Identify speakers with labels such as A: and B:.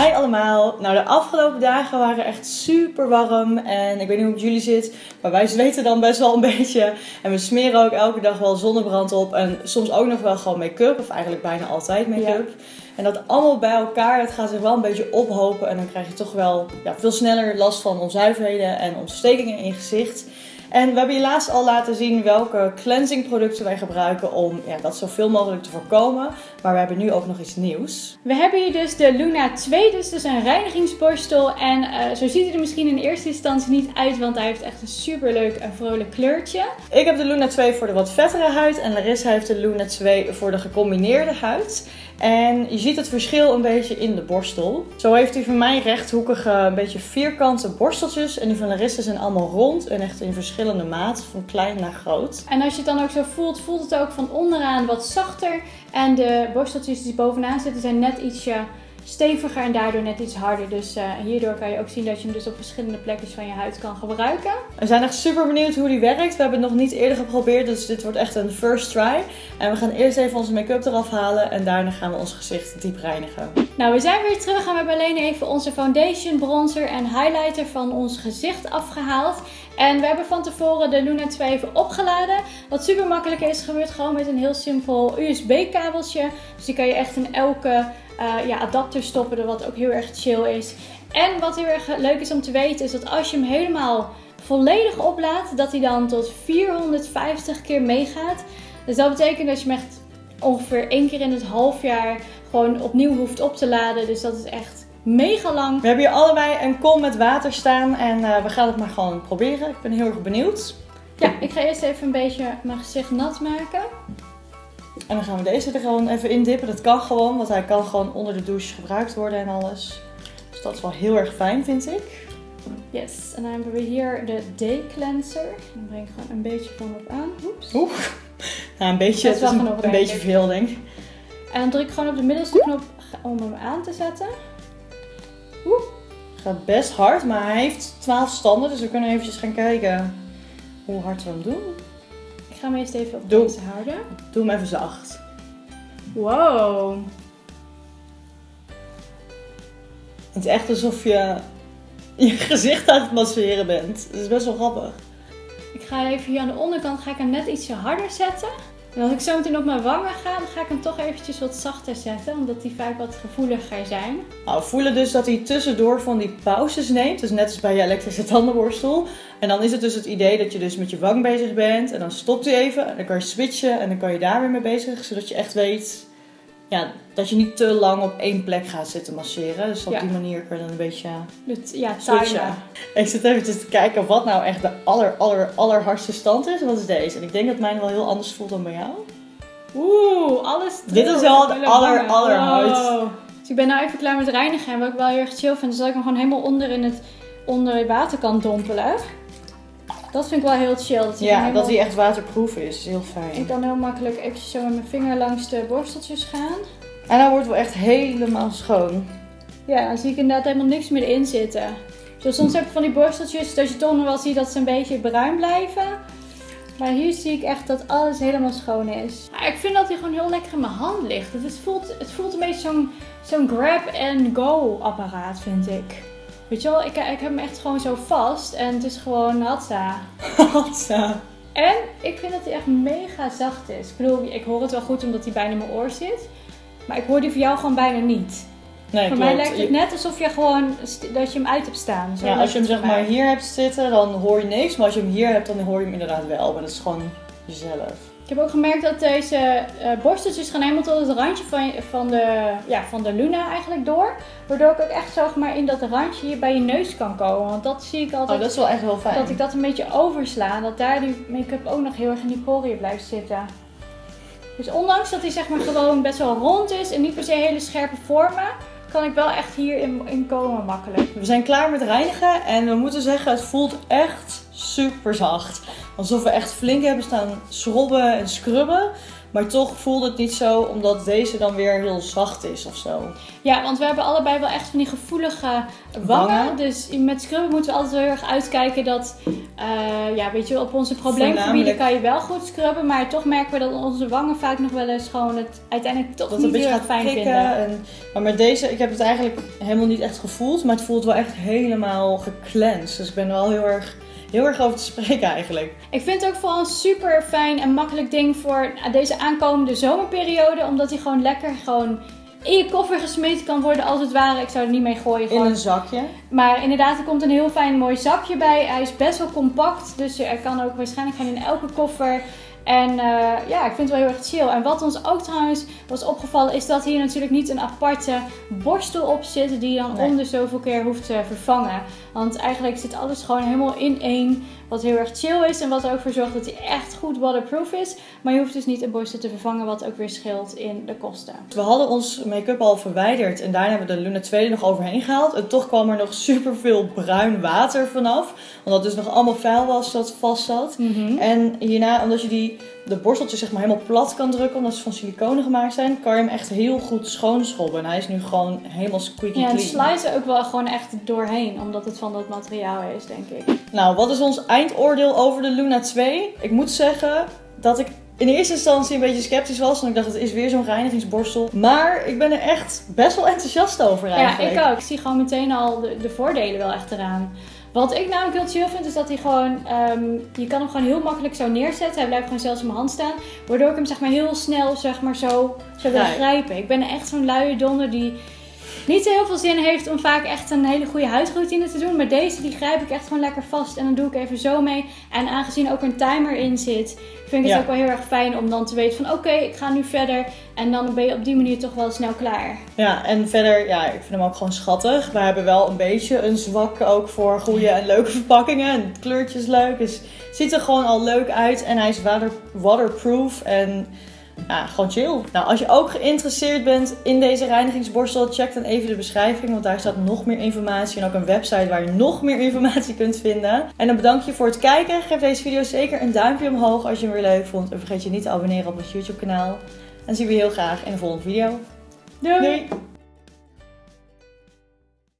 A: Hi allemaal. Nou, de afgelopen dagen waren echt super warm. En ik weet niet hoe het jullie zit, maar wij zweten dan best wel een beetje. En we smeren ook elke dag wel zonnebrand op. En soms ook nog wel gewoon make-up, of eigenlijk bijna altijd make-up. En dat allemaal bij elkaar, dat gaat zich wel een beetje ophopen. En dan krijg je toch wel ja, veel sneller last van onzuiverheden en ontstekingen in je gezicht. En we hebben je laatst al laten zien welke cleansing producten wij gebruiken om ja, dat zoveel mogelijk te voorkomen. Maar we hebben nu ook nog iets nieuws.
B: We hebben hier dus de Luna 2, dus, dus een reinigingsborstel. En uh, zo ziet hij er misschien in eerste instantie niet uit, want hij heeft echt een super leuk en vrolijk kleurtje.
A: Ik heb de Luna 2 voor de wat vettere huid en Larissa heeft de Luna 2 voor de gecombineerde huid. En je ziet het verschil een beetje in de borstel. Zo heeft hij van mij rechthoekige, een beetje vierkante borsteltjes. En die van Larissa zijn allemaal rond en echt in verschillende maten, van klein naar groot.
B: En als je het dan ook zo voelt, voelt het ook van onderaan wat zachter. En de borsteltjes die bovenaan zitten zijn net ietsje steviger en daardoor net iets harder. Dus uh, hierdoor kan je ook zien dat je hem dus op verschillende plekjes van je huid kan gebruiken.
A: We zijn echt super benieuwd hoe die werkt. We hebben het nog niet eerder geprobeerd, dus dit wordt echt een first try. En we gaan eerst even onze make-up eraf halen en daarna gaan we ons gezicht diep reinigen.
B: Nou, we zijn weer terug en we hebben alleen even onze foundation, bronzer en highlighter van ons gezicht afgehaald. En we hebben van tevoren de Luna 2 even opgeladen. Wat super makkelijk is, gebeurt gewoon met een heel simpel USB kabeltje. Dus die kan je echt in elke uh, ja, adapter stoppen, wat ook heel erg chill is. En wat heel erg leuk is om te weten, is dat als je hem helemaal volledig oplaadt, dat hij dan tot 450 keer meegaat. Dus dat betekent dat je hem echt ongeveer één keer in het half jaar gewoon opnieuw hoeft op te laden. Dus dat is echt mega lang.
A: We hebben hier allebei een kom met water staan en uh, we gaan het maar gewoon proberen. Ik ben heel erg benieuwd.
B: Ja, ik ga eerst even een beetje mijn gezicht nat maken.
A: En dan gaan we deze er gewoon even in dippen. Dat kan gewoon, want hij kan gewoon onder de douche gebruikt worden en alles. Dus dat is wel heel erg fijn, vind ik.
B: Yes, en dan hebben we hier de Day Cleanser. Dan breng ik gewoon een beetje van op aan. Oeps.
A: Oeh, nou een beetje, het is een, een beetje veel denk ik.
B: En dan druk ik gewoon op de middelste knop om hem aan te zetten.
A: Oeh, gaat best hard, maar hij heeft 12 standen. Dus we kunnen eventjes gaan kijken hoe hard we hem doen.
B: Ik ga hem eerst even op Doe. deze houden.
A: Doe hem even zacht.
B: Wow.
A: Het is echt alsof je je gezicht aan het masseren bent. Het is best wel grappig.
B: Ik ga even hier aan de onderkant ga ik hem net ietsje harder zetten. En als ik zo meteen op mijn wangen ga, dan ga ik hem toch eventjes wat zachter zetten. Omdat die vaak wat gevoeliger zijn.
A: Nou, we voelen dus dat hij tussendoor van die pauzes neemt. Dus net als bij je elektrische tandenborstel. En dan is het dus het idee dat je dus met je wang bezig bent. En dan stopt hij even. En dan kan je switchen. En dan kan je daar weer mee bezig. Zodat je echt weet ja, dat je niet te lang op één plek gaat zitten masseren. Dus op die manier kun je dan een beetje
B: ja, switchen.
A: Ik zit even te kijken wat nou echt de aller, aller, allerhardste stand is. Wat is deze? En ik denk dat mijn wel heel anders voelt dan bij jou.
B: Oeh, alles
A: Dit is wel de aller, allerhardst. Wow.
B: Dus ik ben nou even klaar met reinigen. En wat ik wel heel erg chill vind, is dat ik hem gewoon helemaal onder in het onder het water kan dompelen. Dat vind ik wel heel chill.
A: Dat ja, dat hij echt waterproof is. Heel fijn.
B: Ik kan heel makkelijk even zo met mijn vinger langs de borsteltjes gaan.
A: En dan wordt wel echt helemaal schoon.
B: Ja, dan zie ik inderdaad helemaal niks meer in zitten. Zo soms heb ik van die borsteltjes dat je toch nog wel ziet dat ze een beetje bruin blijven. Maar hier zie ik echt dat alles helemaal schoon is. ik vind dat hij gewoon heel lekker in mijn hand ligt. Het voelt, het voelt een beetje zo'n zo'n grab-and-go apparaat, vind ik. Weet je wel, ik, ik heb hem echt gewoon zo vast en het is gewoon hatsa.
A: hatsa.
B: En ik vind dat hij echt mega zacht is. Ik bedoel, ik hoor het wel goed omdat hij bijna in mijn oor zit. Maar ik hoor die voor jou gewoon bijna niet.
A: Nee,
B: Voor mij lijkt het net alsof je gewoon dat je hem uit hebt staan.
A: Zo ja, als je hem zeg maar hier hebt zitten, dan hoor je niks. Maar als je hem hier hebt, dan hoor je hem inderdaad wel. Maar dat is gewoon jezelf.
B: Ik heb ook gemerkt dat deze uh, borsteltjes gaan helemaal tot het randje van, van, de, ja, van de Luna eigenlijk door. Waardoor ik ook echt maar in dat randje hier bij je neus kan komen. Want dat zie ik altijd.
A: Oh, dat is wel echt wel fijn.
B: Dat ik dat een beetje oversla. Dat daar die make-up ook nog heel erg in die poriën blijft zitten. Dus ondanks dat hij zeg maar gewoon best wel rond is en niet per se hele scherpe vormen, kan ik wel echt hierin in komen makkelijk.
A: We zijn klaar met reinigen en we moeten zeggen het voelt echt super zacht. Alsof we echt flink hebben staan schrobben en scrubben. Maar toch voelt het niet zo, omdat deze dan weer heel zacht is of zo.
B: Ja, want we hebben allebei wel echt van die gevoelige wangen.
A: Wangen.
B: Dus met scrubben moeten we altijd heel erg uitkijken dat, eh, ja, weet je, op onze probleemgebieden kan je wel goed scrubben. Maar toch merken we dat onze wangen vaak nog wel eens gewoon het uiteindelijk toch
A: Dat
B: niet
A: een
B: heel
A: beetje
B: erg
A: gaat
B: fijn vinden.
A: En, maar met deze, ik heb het eigenlijk helemaal niet echt gevoeld. Maar het voelt wel echt helemaal gecleansed. Dus ik ben wel heel erg, heel erg over te spreken eigenlijk.
B: Ik vind het ook vooral een super fijn en makkelijk ding voor deze aankomende zomerperiode. Omdat hij gewoon lekker gewoon in je koffer gesmeten kan worden als het ware. Ik zou er niet mee gooien.
A: In
B: Gewoon
A: een zakje.
B: Maar inderdaad, er komt een heel fijn mooi zakje bij. Hij is best wel compact, dus er kan ook waarschijnlijk gewoon in elke koffer. En eh, ja, ik vind het wel heel erg chill. En wat ons ook trouwens was opgevallen, is dat hier natuurlijk niet een aparte borstel op zit die je dan
A: Nee.
B: om de zoveel keer hoeft te vervangen. Want eigenlijk zit alles gewoon helemaal in één, wat heel erg chill is en wat er ook voor zorgt dat hij echt goed waterproof is. Maar je hoeft dus niet een borstel te vervangen, wat ook weer scheelt in de kosten.
A: We hadden ons make-up al verwijderd en daarna hebben we de Luna 2 er nog overheen gehaald. En toch kwam er nog super veel bruin water vanaf. Omdat het dus nog allemaal vuil was dat vast zat. En hierna, omdat je die, de borsteltjes zeg maar helemaal plat kan drukken, omdat ze van siliconen gemaakt zijn, kan je hem echt heel goed schoonschrobben. En hij is nu gewoon helemaal squeaky
B: Ja, en
A: clean.
B: slice er ook wel gewoon echt doorheen, omdat het van dat materiaal is, denk ik.
A: Nou, wat is ons eindoordeel over de Luna 2? Ik moet zeggen dat ik in eerste instantie een beetje sceptisch was. Want ik dacht, het is weer zo'n reinigingsborstel. Maar ik ben er echt best wel enthousiast over
B: Ja,
A: eigenlijk.
B: ik ook. Ik zie gewoon meteen al de, de voordelen wel echt eraan. Wat ik namelijk heel chill vind, is dat hij gewoon... ehm, je kan hem gewoon heel makkelijk zo neerzetten. Hij blijft gewoon zelfs in mijn hand staan. Waardoor ik hem zeg maar heel snel zeg maar zo, zo wil
A: Grijp.
B: grijpen. Ik ben echt zo'n luie donder die niet zo heel veel zin heeft om vaak echt een hele goede huidroutine te doen. Maar deze die grijp ik echt gewoon lekker vast. En dan doe ik even zo mee. En aangezien ook een timer in zit, vind ik het
A: Ja.
B: ook wel heel erg fijn om dan te weten van... Oké, ik ga nu verder. En dan ben je op die manier toch wel snel klaar.
A: Ja, en verder, ja, ik vind hem ook gewoon schattig. We hebben wel een beetje een zwak ook voor goede en leuke verpakkingen. En het kleurtje is leuk. Dus het ziet er gewoon al leuk uit. En hij is water, waterproof en ja, gewoon chill. Nou, als je ook geïnteresseerd bent in deze reinigingsborstel, check dan even de beschrijving. Want daar staat nog meer informatie. En ook een website waar je nog meer informatie kunt vinden. En dan bedank je voor het kijken. Geef deze video zeker een duimpje omhoog als je hem weer leuk vond. En vergeet je niet te abonneren op ons YouTube kanaal. En zien we je heel graag in de volgende video.
B: Doei!
A: Doei!